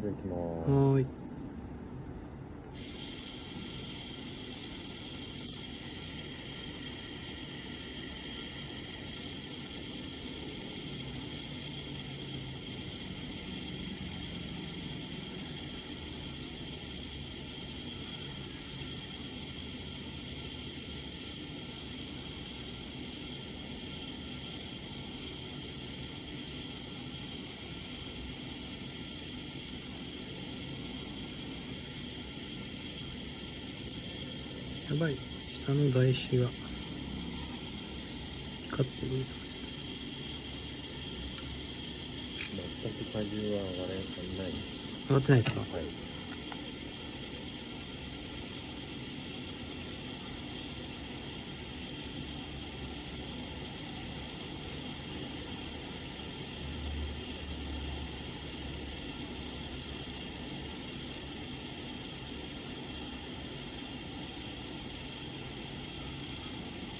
じゃあ行きます。はーい。ばい下の台紙が光ってる。全く荷重は上がらない。上がってないですか？はい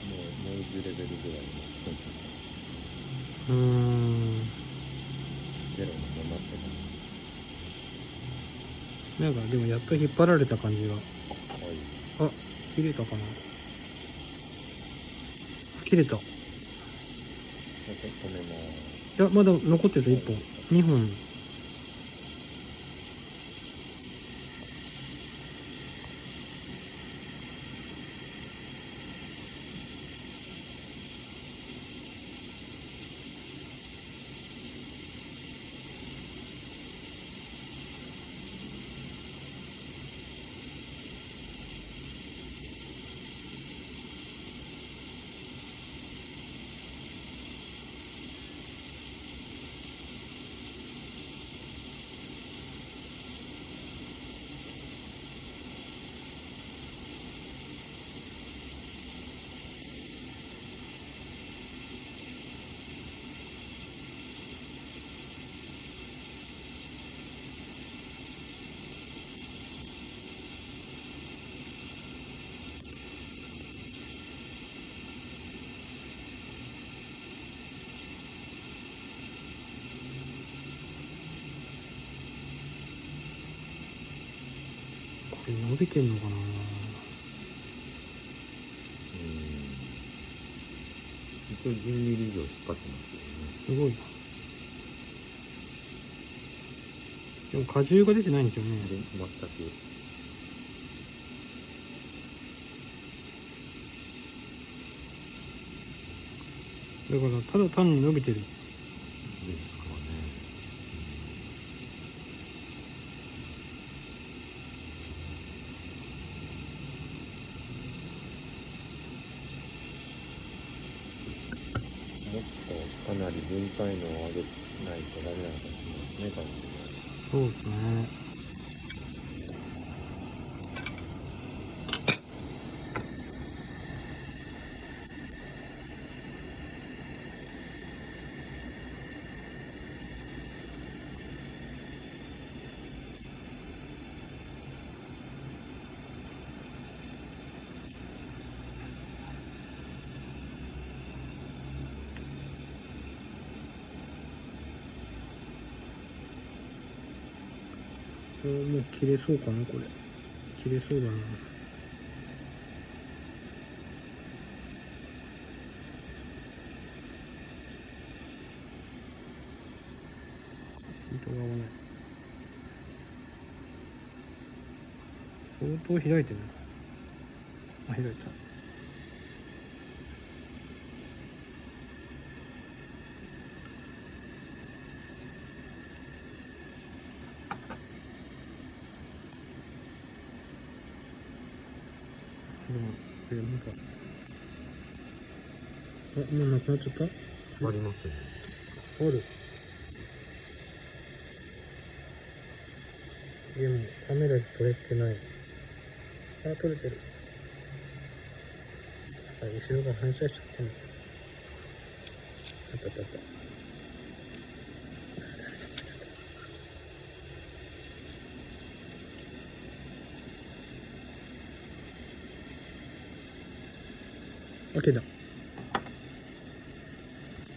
もうノイズレベルぐらいのうーん。ゼロのままってなんかでもやっと引っ張られた感じが。はい。あ切れたかな。切れた。いやまだ残ってた1本。2本これ伸びてんのかな？うん。一応10ミリ以上引っ張ってますけどね。すごいな。でも荷重が出てないんですよね。で全く。だからただ単に伸びてるですかねもっとかなり分解能を上げないとダメなのかもしれないですね多分。そうですね。これもう切れそうかなこれ。切れそうだな。糸が合わない相当開いてる。あ開いた。でもなんかあもうなくなっちゃった？ありますね。ある。でもカメラで撮れてない。あ撮れてる。あ後ろが反射しちゃったの。あったあったあった Okay, now.